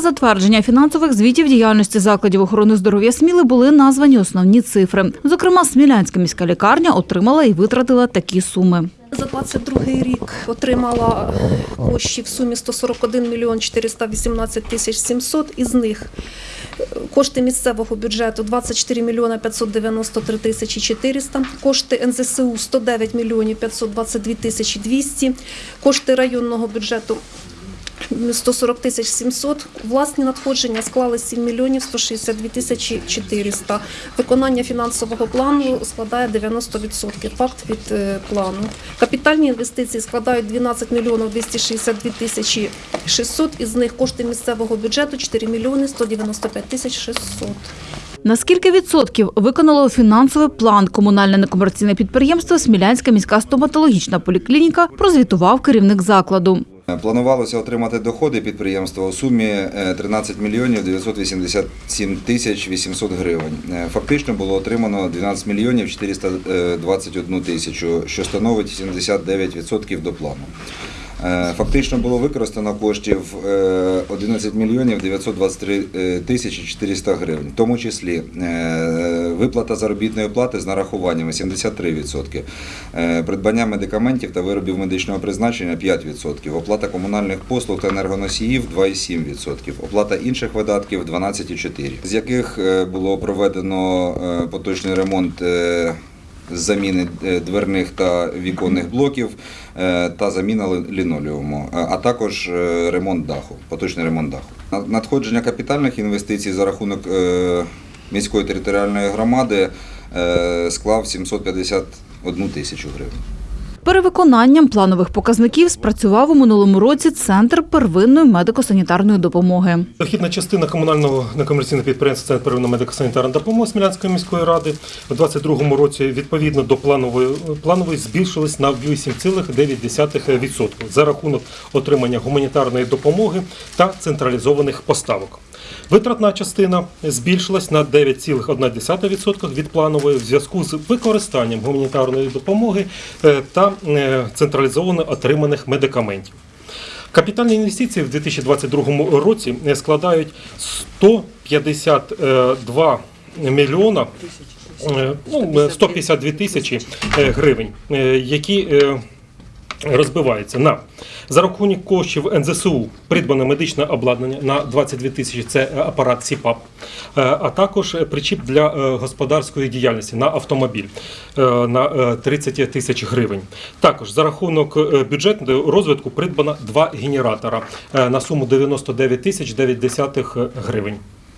затвердження фінансових звітів діяльності закладів охорони здоров'я Сміли були названі основні цифри. Зокрема, Смілянська міська лікарня отримала і витратила такі суми. За 22 рік отримала коштів в сумі 141 мільйон 418 тисяч 700. Із них е, кошти місцевого бюджету 24 мільйона 593 тисячі 400, кошти НЗСУ 109 мільйонів 522 тисячі 200, кошти районного бюджету 140 тисяч 700. Власні надходження склали 7 мільйонів 162 тисячі 400. Виконання фінансового плану складає 90%. Факт від е, плану. Капітальні інвестиції складають 12 мільйонів 262 тисячі 600. Із них кошти місцевого бюджету 4 мільйони 195 тисяч 600. На скільки відсотків виконало фінансовий план комунальне некомерційне підприємство Смілянська міська стоматологічна поліклініка, прозвітував керівник закладу. Планувалося отримати доходи підприємства у сумі е, 13 мільйонів 987 тисяч 800 гривень. Е, Фактично було отримано 12 мільйонів 421 тисячу, що становить 79% до плану. Е, Фактично було використано коштів е, 11 мільйонів 923 е, тисячі 400 гривень, в тому числі е, виплата заробітної плати з нарахуваннями 73%, е, придбання медикаментів та виробів медичного призначення 5%, оплата комунальних послуг та енергоносіїв 2,7%, оплата інших видатків 12,4%, з яких е, було проведено е, поточний ремонт е, заміни е, дверних та віконних блоків е, та заміна лінолеуму, а також е, ремонт даху, поточний ремонт даху. На- Надходження капітальних інвестицій за рахунок міської територіальної громади склав 751 тисячу гривень. Перевиконанням планових показників спрацював у минулому році Центр первинної медико-санітарної допомоги. Дохідна частина комунального некомерційного підприємства Центр первинної медико-санітарної допомоги Смілянської міської ради у 2022 році відповідно до планової планової збільшилась на 8,9% за рахунок отримання гуманітарної допомоги та централізованих поставок. Витратна частина збільшилась на 9,1% від планової в зв'язку з використанням гуманітарної допомоги е, та е, централізовано отриманих медикаментів. Капітальні інвестиції в 2022 році складають 152 мільйона е, ну, 152 тисячі е, гривень, е, які е, розбиваються на за рахунок коштів НЗСУ придбане медичне обладнання на 22 тисячі, це апарат СІПАП, е, а також причіп для е, господарської діяльності на автомобіль е, на е, 30 тисяч гривень. Також за рахунок е, бюджетного розвитку придбано два генератора е, на суму 99 тисяч 9 гривень.